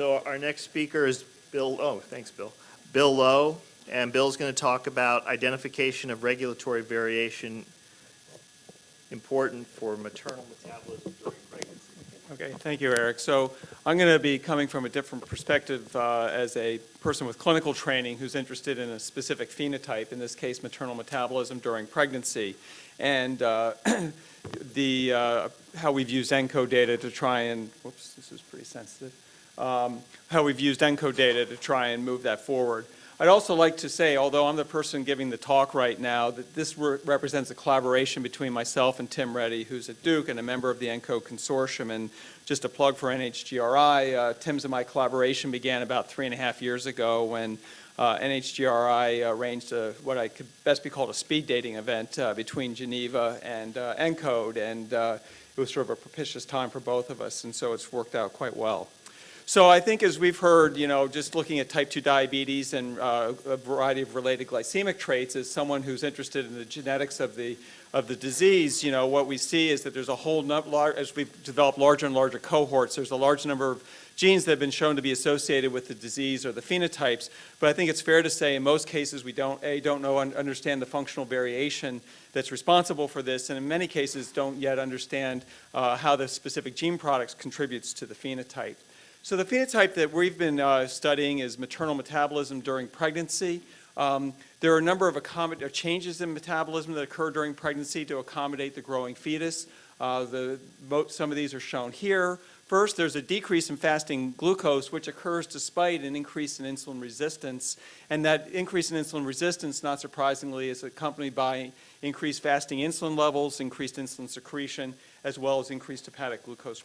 So our next speaker is Bill, oh, thanks, Bill. Bill Lowe, and Bill's going to talk about identification of regulatory variation important for maternal metabolism during pregnancy. Okay, thank you, Eric. So I'm going to be coming from a different perspective uh, as a person with clinical training who's interested in a specific phenotype, in this case maternal metabolism during pregnancy, and uh, the, uh, how we've used ENCODE data to try and, whoops, this is pretty sensitive, um, how we've used ENCODE data to try and move that forward. I'd also like to say, although I'm the person giving the talk right now, that this re represents a collaboration between myself and Tim Reddy, who's at Duke and a member of the ENCODE consortium. And just a plug for NHGRI, uh, Tim's and my collaboration began about three and a half years ago when uh, NHGRI arranged a, what I could best be called a speed dating event uh, between Geneva and uh, ENCODE. And uh, it was sort of a propitious time for both of us, and so it's worked out quite well. So I think as we've heard, you know, just looking at type 2 diabetes and uh, a variety of related glycemic traits, as someone who's interested in the genetics of the, of the disease, you know, what we see is that there's a whole number, as we've developed larger and larger cohorts, there's a large number of genes that have been shown to be associated with the disease or the phenotypes. But I think it's fair to say in most cases we don't, A, don't know and understand the functional variation that's responsible for this, and in many cases don't yet understand uh, how the specific gene products contributes to the phenotype. So the phenotype that we've been uh, studying is maternal metabolism during pregnancy. Um, there are a number of uh, changes in metabolism that occur during pregnancy to accommodate the growing fetus. Uh, the, some of these are shown here. First, there's a decrease in fasting glucose, which occurs despite an increase in insulin resistance. And that increase in insulin resistance, not surprisingly, is accompanied by increased fasting insulin levels, increased insulin secretion, as well as increased hepatic glucose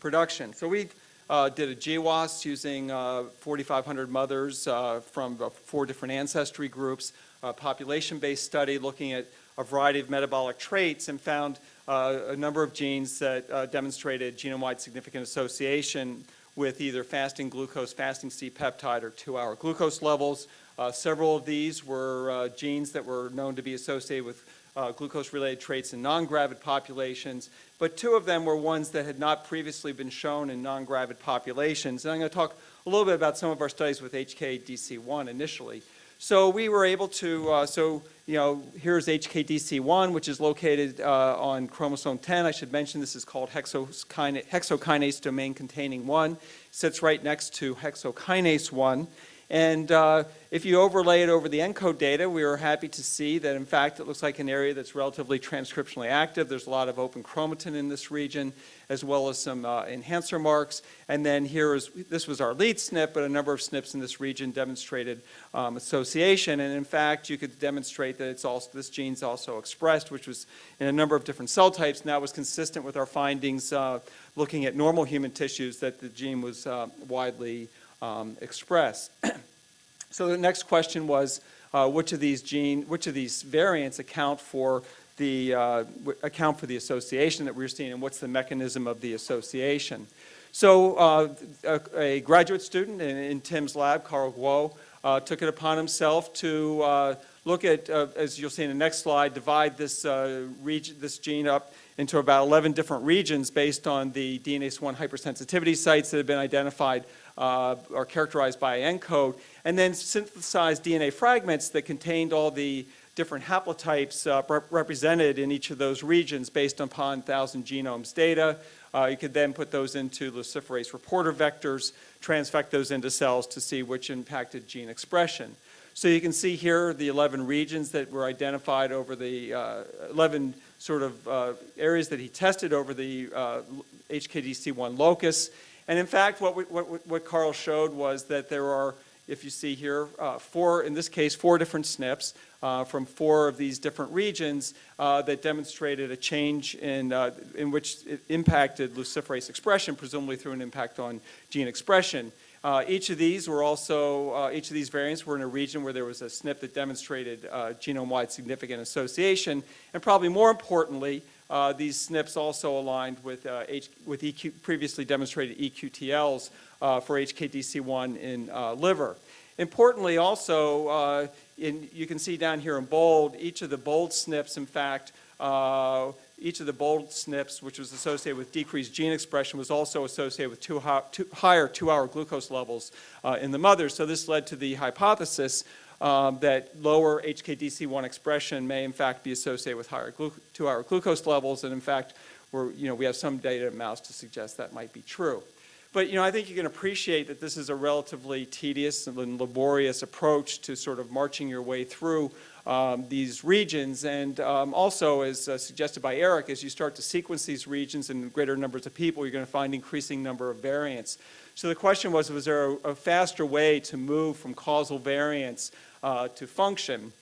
production. So we've uh, did a GWAS using uh, 4,500 mothers uh, from four different ancestry groups, a population-based study looking at a variety of metabolic traits and found uh, a number of genes that uh, demonstrated genome-wide significant association with either fasting glucose, fasting C-peptide, or two-hour glucose levels. Uh, several of these were genes that were known to be associated with uh, glucose-related traits in non-gravid populations, but two of them were ones that had not previously been shown in non-gravid populations. And I'm going to talk a little bit about some of our studies with HKDC1 initially. So we were able to, uh, so, you know, here's HKDC1, which is located uh, on chromosome 10. I should mention this is called hexokinase, hexokinase domain containing 1. sits right next to hexokinase 1. And uh, if you overlay it over the ENCODE data, we were happy to see that, in fact, it looks like an area that's relatively transcriptionally active. There's a lot of open chromatin in this region, as well as some uh, enhancer marks. And then here is, this was our lead SNP, but a number of SNPs in this region demonstrated um, association. And in fact, you could demonstrate that it's also, this gene's also expressed, which was in a number of different cell types. And that was consistent with our findings uh, looking at normal human tissues that the gene was uh, widely um, express. so the next question was, uh, which of these gene, which of these variants account for the uh, account for the association that we're seeing, and what's the mechanism of the association? So uh, a, a, graduate student in, in, Tim's lab, Cong Guo, uh, took it upon himself to uh, look at, uh, as you'll see in the next slide, divide this, region, this gene up into about 11 different regions based on the DNase1 hypersensitivity sites that have been identified uh, are characterized by ENCODE, and then synthesized DNA fragments that contained all the different haplotypes uh, rep represented in each of those regions based upon 1,000 genomes data. Uh, you could then put those into luciferase reporter vectors, transfect those into cells to see which impacted gene expression. So you can see here the 11 regions that were identified over the uh, 11 sort of uh, areas that he tested over the uh, HKDC1 locus. And in fact, what, we, what, what Cong showed was that there are, if you see here, uh, four, in this case, four different SNPs uh, from four of these different regions uh, that demonstrated a change in, uh, in which it impacted luciferase expression, presumably through an impact on gene expression. Uh, each of these were also, uh, each of these variants were in a region where there was a SNP that demonstrated genome-wide significant association. And probably more importantly, uh, these SNPs also aligned with, uh, H with EQ, previously demonstrated EQTLs uh, for HKDC1 in liver. Importantly also, in, you can see down here in bold, each of the bold SNPs, in fact, each of the bold SNPs, which was associated with decreased gene expression, was also associated with two two- higher two-hour glucose levels uh, in the mother. So this led to the hypothesis um, that lower HKDC1 expression may in fact be associated with higher two-hour glucose levels, and in fact, we're, you know, we have some data in mouse to suggest that might be true. But, you know, I think you can appreciate that this is a relatively tedious and laborious approach to sort of marching your way through um, these regions. And um, also, as uh, suggested by Eric, as you start to sequence these regions in greater numbers of people, you're going to find increasing number of variants. So the question was, was there a, a faster way to move from causal variants uh, to function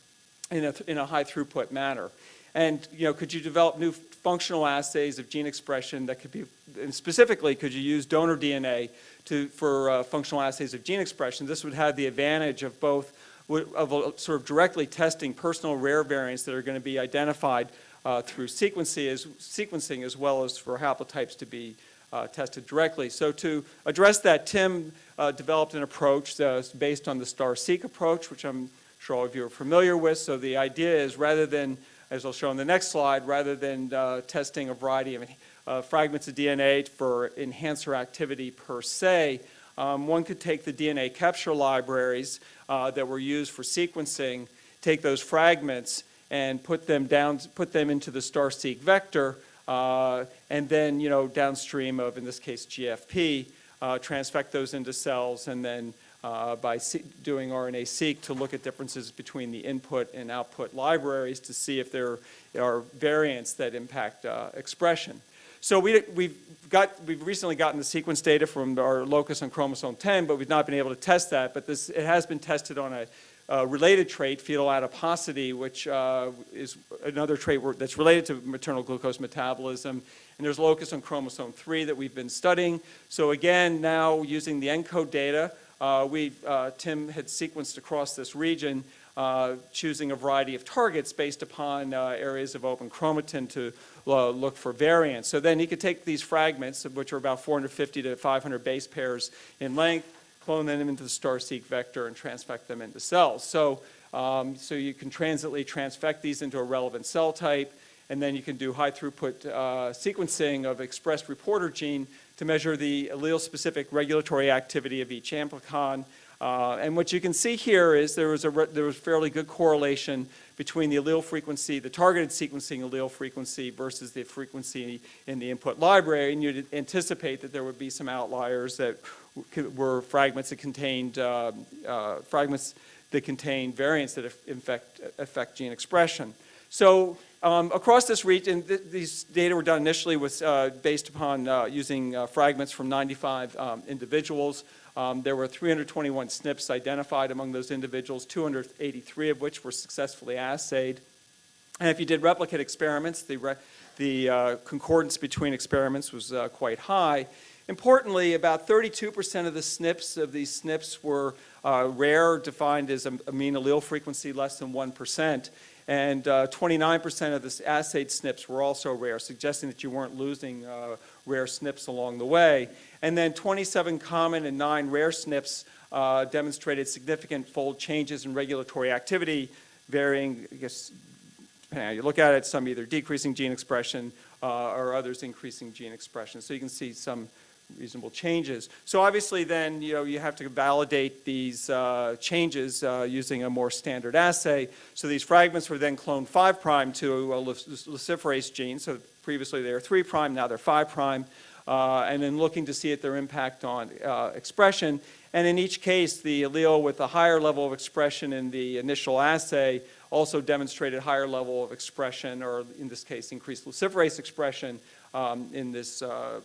in a, in a high throughput manner? And, you know, could you develop new functional assays of gene expression that could be, and specifically, could you use donor DNA to, for uh, functional assays of gene expression? This would have the advantage of both, of uh, sort of directly testing personal rare variants that are going to be identified uh, through sequencing as, sequencing as well as for haplotypes to be uh, tested directly. So to address that, Tim uh, developed an approach based on the STARR-seq approach, which I'm sure all of you are familiar with. So the idea is rather than, as I'll show in the next slide, rather than uh, testing a variety of uh, fragments of DNA for enhancer activity per se, um, one could take the DNA capture libraries uh, that were used for sequencing, take those fragments and put them down, put them into the STARR-seq vector, uh, and then, you know, downstream of, in this case, GFP, uh, transfect those into cells, and then uh, by doing RNA-seq to look at differences between the input and output libraries to see if there are variants that impact uh, expression. So we, we've got, we've recently gotten the sequence data from our locus on chromosome 10, but we've not been able to test that. But this, it has been tested on a related trait, fetal adiposity, which uh, is another trait that's related to maternal glucose metabolism. And there's locus on chromosome 3 that we've been studying. So again, now using the ENCODE data, we, uh, Tim had sequenced across this region, uh, choosing a variety of targets based upon uh, areas of open chromatin to uh, look for variants. So then he could take these fragments, which are about 450 to 500 base pairs in length, clone them into the STARR-seq vector and transfect them into cells. So, um, so you can transiently transfect these into a relevant cell type, and then you can do high throughput uh, sequencing of expressed reporter gene to measure the allele-specific regulatory activity of each amplicon. Uh, and what you can see here is there was a re- there was fairly good correlation between the allele frequency, the targeted sequencing allele frequency versus the frequency in the input library, and you'd anticipate that there would be some outliers that were fragments that contained um, uh, fragments that contain variants that af- infect, affect gene expression. So um, across this region, th- these data were done initially with, uh, based upon uh, using uh, fragments from 95 um, individuals. Um, There were 321 SNPs identified among those individuals, 283 of which were successfully assayed. And if you did replicate experiments, the, re- the uh, concordance between experiments was uh, quite high. Importantly, about 32% of the SNPs of these SNPs were uh, rare, defined as a mean allele frequency less than 1%. And uh, 29% of the assayed SNPs were also rare, suggesting that you weren't losing uh, rare SNPs along the way. And then 27 common and 9 rare SNPs uh, demonstrated significant fold changes in regulatory activity, varying, I guess, depending how you look at it, some either decreasing gene expression uh, or others increasing gene expression. So you can see some reasonable changes. So obviously then, you know, you have to validate these uh, changes uh, using a more standard assay. So these fragments were then cloned 5' prime to a luciferase gene. So previously they were 3', prime, now they're 5', prime, uh, and then looking to see at their impact on uh, expression. And in each case, the allele with a higher level of expression in the initial assay also demonstrated higher level of expression, or in this case, increased luciferase expression um, in this uh,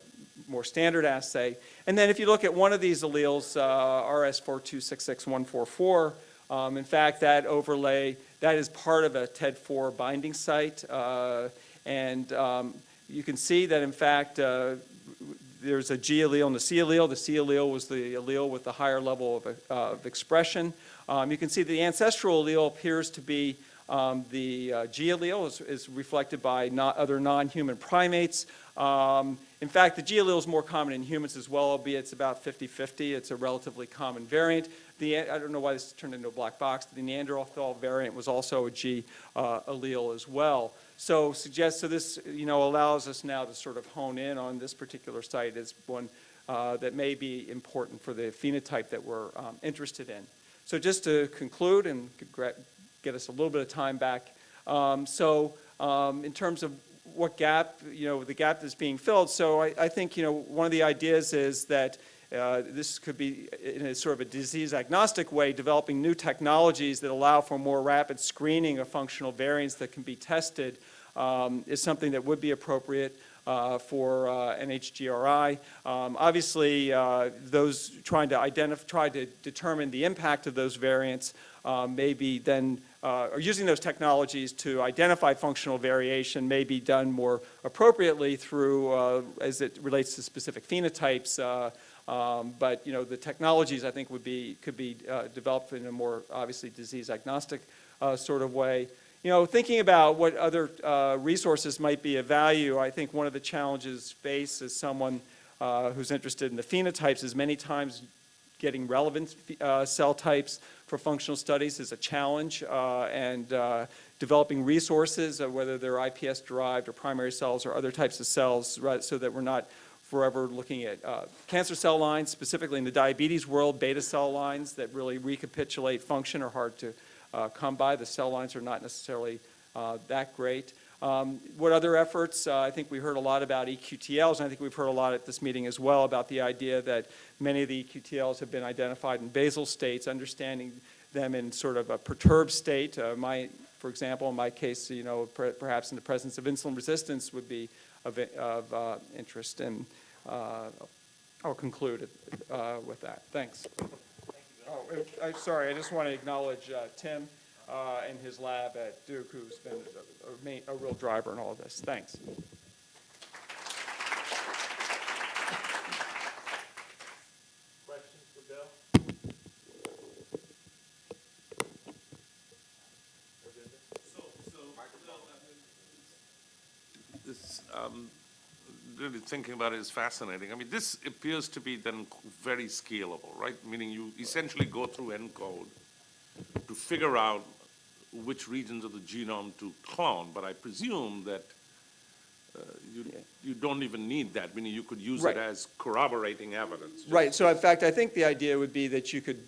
more standard assay. And then if you look at one of these alleles, uh, RS4266144, um, in fact, that overlay, that is part of a TEAD4 binding site. uh, And um, you can see that, in fact, uh, there's a G allele and a C allele. The C allele was the allele with the higher level of, uh, of expression. Um, you can see the ancestral allele appears to be um, the uh, G allele is, is reflected by not other non-human primates. Um, in fact, the G allele is more common in humans as well, albeit it's about 50-50. It's a relatively common variant. The, I don't know why this turned into a black box. The Neanderthal variant was also a G uh, allele as well. So suggest, so this, you know, allows us now to sort of hone in on this particular site as one uh, that may be important for the phenotype that we're um, interested in. So just to conclude and get us a little bit of time back, um, so um, in terms of what gap, you know, the gap that's being filled, so I, I think, you know, one of the ideas is that uh, this could be in a sort of a disease agnostic way, developing new technologies that allow for more rapid screening of functional variants that can be tested um, is something that would be appropriate uh, for uh, NHGRI. Um, Obviously, uh, those trying to identify, try to determine the impact of those variants uh, may be then, uh, or using those technologies to identify functional variation may be done more appropriately through, uh, as it relates to specific phenotypes. uh, um, But, you know, the technologies, I think, would be, could be uh, developed in a more, obviously, disease agnostic uh, sort of way. You know, thinking about what other uh, resources might be of value, I think one of the challenges faced as someone uh, who's interested in the phenotypes is many times getting relevant uh, cell types for functional studies is a challenge, uh, and uh, developing resources, whether they're iPS-derived or primary cells or other types of cells, right, so that we're not forever looking at uh, cancer cell lines, specifically in the diabetes world, beta cell lines that really recapitulate function are hard to come by. The cell lines are not necessarily uh, that great. Um, What other efforts? Uh, I think we heard a lot about EQTLs, and I think we've heard a lot at this meeting as well about the idea that many of the EQTLs have been identified in basal states, understanding them in sort of a perturbed state. Uh, My, for example, in my case, you know, per- perhaps in the presence of insulin resistance would be of, of uh, interest, and uh, I'll conclude uh, with that. Thanks. Oh, and I'm sorry, I just want to acknowledge uh, Tim uh, and his lab at Duke, who's been a- a main- a real driver in all of this. Thanks. Questions for Bill? This, um, really thinking about it is fascinating. I mean, this appears to be then very scalable, right? Meaning you essentially go through ENCODE to figure out which regions of the genome to clone, but I presume that uh, you, you don't even need that, meaning you could use Right. it as corroborating evidence. Right, so in fact, I think the idea would be that you could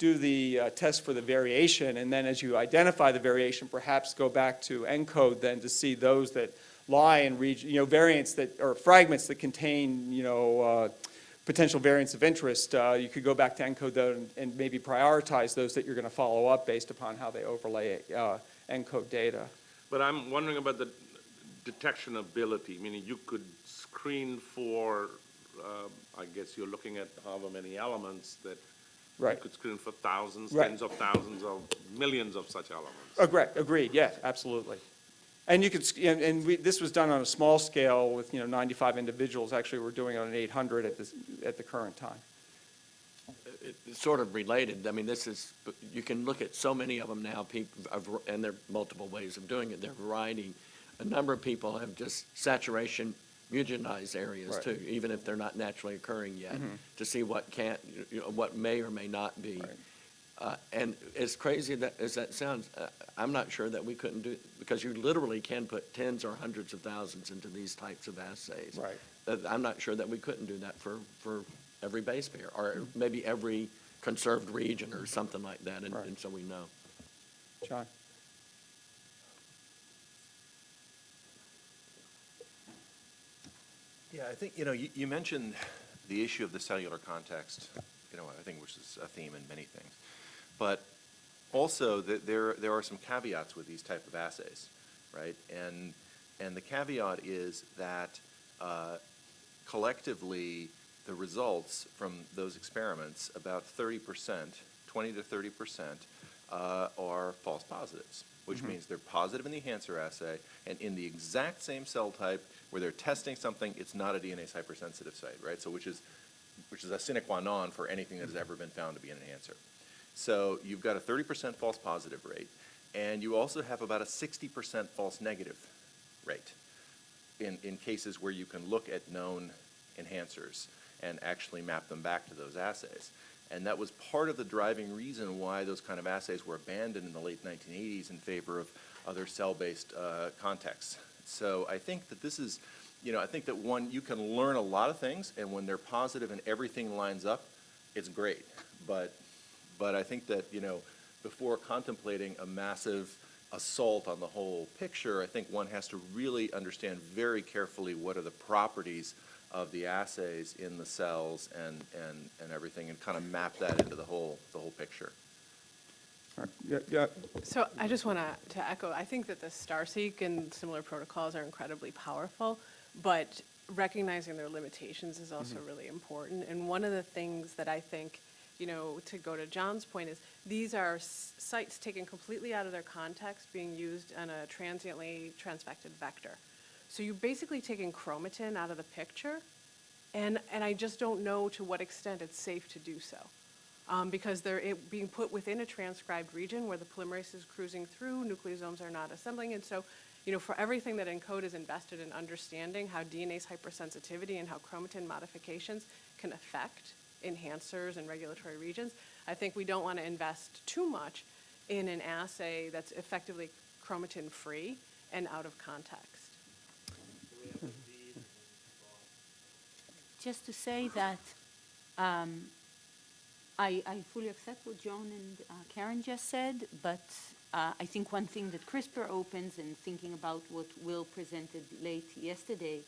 do the uh, test for the variation, and then as you identify the variation, perhaps go back to ENCODE then to see those that lie in region, you know, variants that, or fragments that contain, you know, uh, potential variants of interest. Uh, You could go back to ENCODE though and- and maybe prioritize those that you're going to follow up based upon how they overlay uh, ENCODE data. But I'm wondering about the detection ability, meaning you could screen for, um, I guess you're looking at however many elements that you Right. could screen for thousands, Right. tens of thousands of millions of such elements. Agreed, agreed, yeah, absolutely. And you could, and, and we, this was done on a small scale with, you know, 95 individuals. Actually, we're doing it on 800 at this, at the current time. It's sort of related. I mean, this is, you can look at so many of them now, people, and there are multiple ways of doing it. They're variety. A number of people have just saturation mutagenized areas Right. too, even if they're not naturally occurring yet, to see what can't, you know, what may or may not be. Right. Uh, And as crazy that, as that sounds, uh, I'm not sure that we couldn't do, because you literally can put tens or hundreds of thousands into these types of assays. Right. Uh, I'm not sure that we couldn't do that for, for every base pair, or maybe every conserved region or something like that, and, Right. and so we know. John? Yeah, I think, you know, you, you mentioned the issue of the cellular context, you know, I think which is a theme in many things. But also that there, there are some caveats with these type of assays, right? And, and the caveat is that uh, collectively, the results from those experiments, about thirty percent, twenty to thirty percent, uh, are false positives, which mm-hmm. means they're positive in the enhancer assay, and in the exact same cell type where they're testing something, it's not a DNase hypersensitive site, right? So which is, which is a sine qua non for anything that has mm-hmm. ever been found to be an enhancer. So you've got a thirty percent false positive rate, and you also have about a sixty percent false negative rate in, in cases where you can look at known enhancers and actually map them back to those assays. And that was part of the driving reason why those kind of assays were abandoned in the late 1980s in favor of other cell-based uh, contexts. So I think that this is, you know, I think that one, you can learn a lot of things, and when they're positive and everything lines up, it's great. But, but I think that, you know, before contemplating a massive assault on the whole picture, I think one has to really understand very carefully what are the properties of the assays in the cells and, and, and everything, and kind of map that into the whole, the whole picture. Yeah, yeah, So I just want to, to echo, I think that the STARR-seq and similar protocols are incredibly powerful, but recognizing their limitations is also mm-hmm. really important. And one of the things that I think, you know, to go to John's point is, these are sites taken completely out of their context, being used on a transiently transfected vector. So you're basically taking chromatin out of the picture, and, and I just don't know to what extent it's safe to do so um, because they're it being put within a transcribed region where the polymerase is cruising through, nucleosomes are not assembling. And so, you know, for everything that ENCODE is invested in understanding how DNase hypersensitivity and how chromatin modifications can affect enhancers and regulatory regions, I think we don't want to invest too much in an assay that's effectively chromatin-free and out of context. Just to say that um, I, I fully accept what Joan and uh, Karen just said, but uh, I think one thing that CRISPR opens and thinking about what Will presented late yesterday,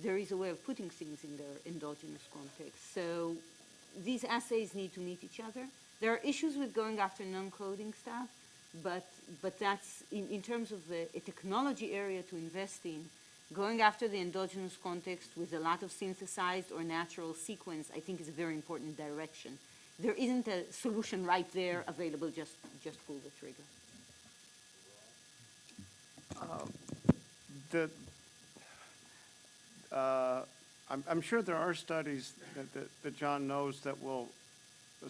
there is a way of putting things in their endogenous context. So these assays need to meet each other. There are issues with going after non-coding stuff, but, but that's, in, in terms of the, a technology area to invest in, going after the endogenous context with a lot of synthesized or natural sequence, I think is a very important direction. There isn't a solution right there available, just, just pull the trigger. The, uh, I'm, I'm sure there are studies that, that, that John knows that will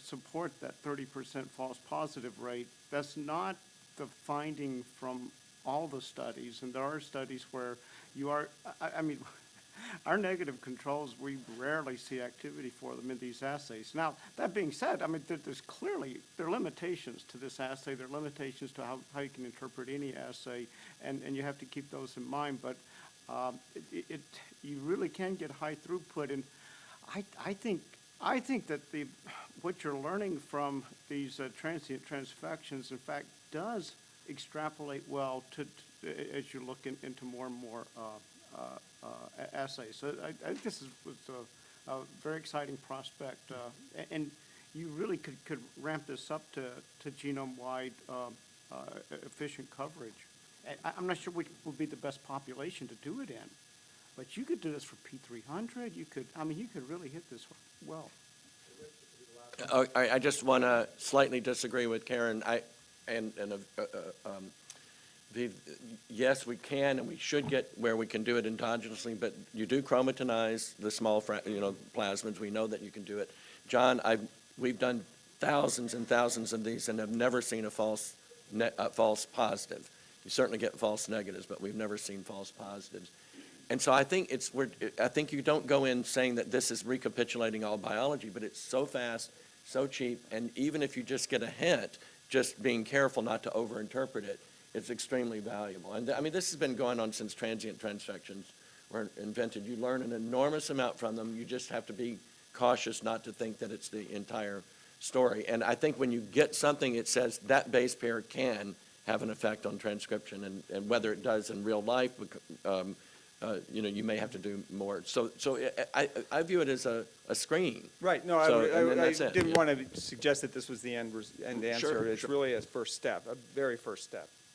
support that thirty percent false positive rate. That's not the finding from all the studies, and there are studies where you are, I, I mean, our negative controls, we rarely see activity for them in these assays. Now, that being said, I mean, there, there's clearly, there are limitations to this assay, there are limitations to how, how you can interpret any assay, and, and you have to keep those in mind, but, um, it, it, you really can get high throughput, and I, I think, I think that the, what you're learning from these uh, transient transfections, in fact, does extrapolate well to, to- as you look in- into more and more uh, uh, uh, assays. So I, I think this is, was a, a very exciting prospect, and you really could, could ramp this up to, to genome-wide efficient coverage. I, I'm not sure which would be the best population to do it in, but you could do this for P three hundred, you could, I mean, you could really hit this well. Uh, I, I just want to slightly disagree with Karen. I, and, and, um, the, yes, we can and we should get where we can do it endogenously, but you do chromatinize the small, you know, plasmids. We know that you can do it. John, I, we've done thousands and thousands of these and have never seen a false, a false positive. You certainly get false negatives, but we've never seen false positives. And so I think it's, we're, I think you don't go in saying that this is recapitulating all biology, but it's so fast, so cheap, and even if you just get a hint, just being careful not to overinterpret it, it's extremely valuable. And, I mean, this has been going on since transient transfections were invented. You learn an enormous amount from them. You just have to be cautious not to think that it's the entire story. And I think when you get something, it says that base pair can have an effect on transcription, and, and whether it does in real life, um, uh, you know, you may have to do more. So, so I, I- I view it as a, a screen. right, no, I, So, then I- I didn't yeah. want to suggest that this was the end, end Sure, answer. It's sure. really a first step, a very first step. Great, thank you.